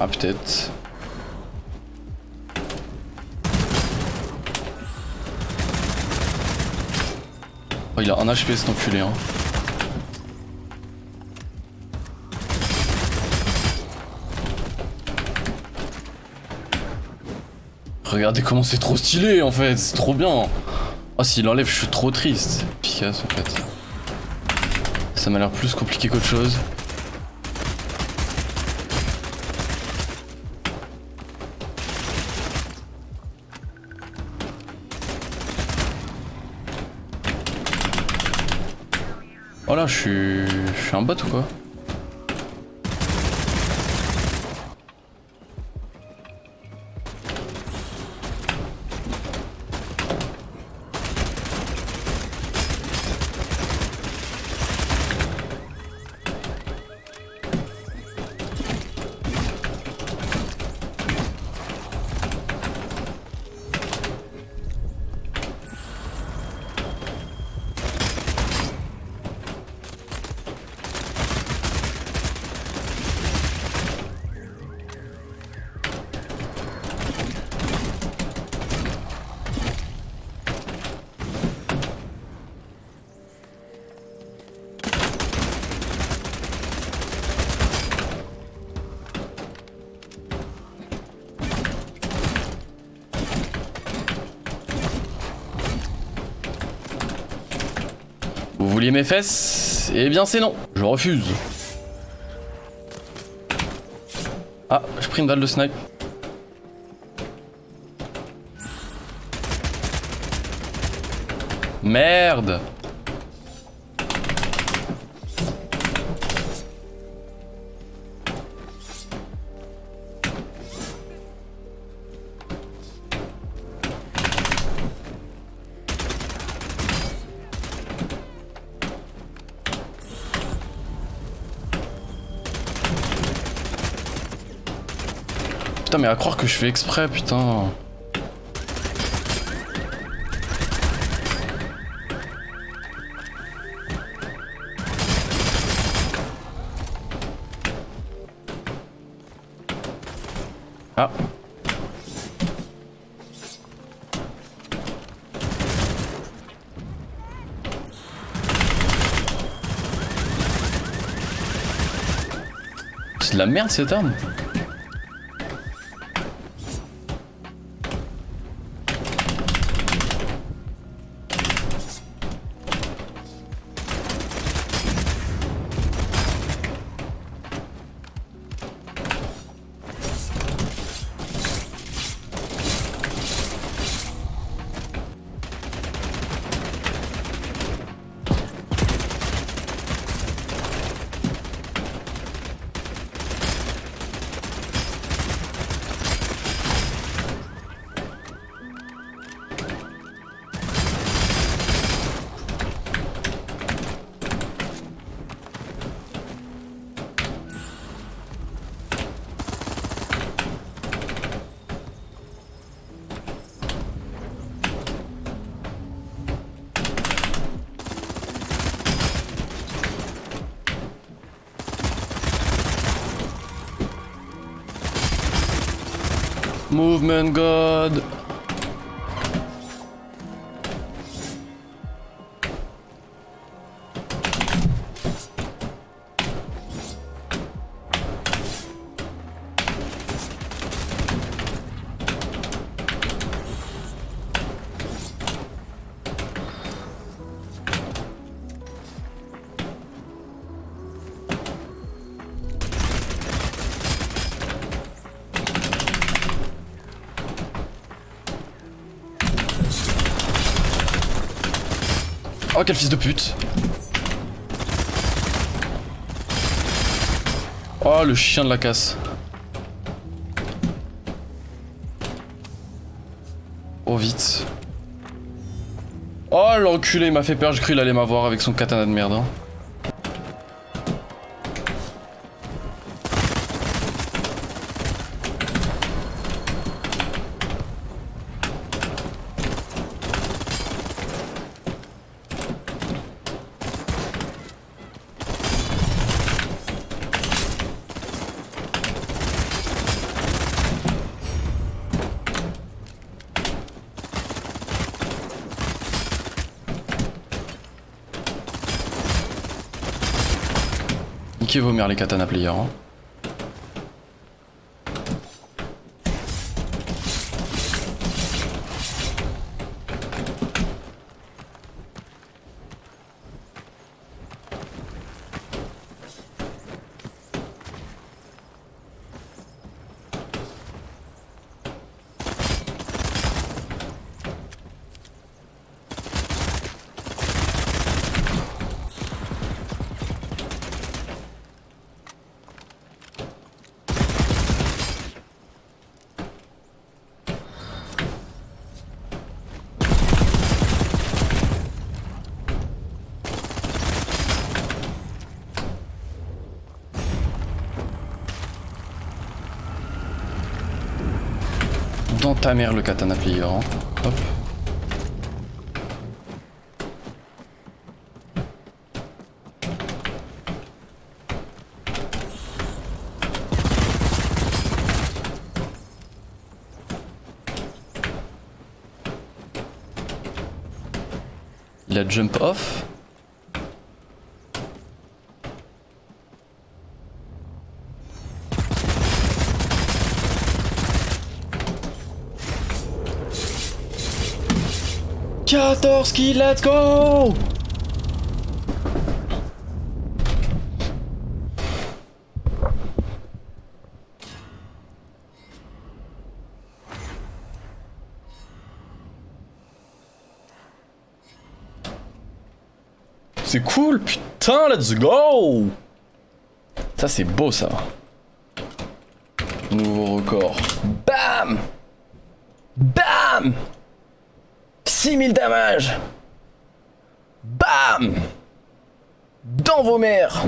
Ah, peut-être. Oh, il a un HP cet enculé, hein. Regardez comment c'est trop stylé en fait, c'est trop bien. Oh s'il enlève je suis trop triste. Efficace en fait. Ça m'a l'air plus compliqué qu'autre chose. Oh là, je suis... Je suis un bot ou quoi Vous vouliez mes fesses? Eh bien c'est non, je refuse. Ah, j'ai pris une balle de snipe. Merde Putain mais à croire que je fais exprès putain. Ah. C'est de la merde cette arme Movement God. Oh quel fils de pute. Oh le chien de la casse. Oh vite. Oh l'enculé il m'a fait peur, j'ai cru qu'il allait m'avoir avec son katana de merde hein. Niquez vos mères les katana players. Hein? Dans ta mère le katana player. Hein. Hop. Il a jump off. Quatorze kills, let's go C'est cool, putain, let's go Ça c'est beau ça. Nouveau record. Bam Bam 6000 damage Bam! Dans vos mères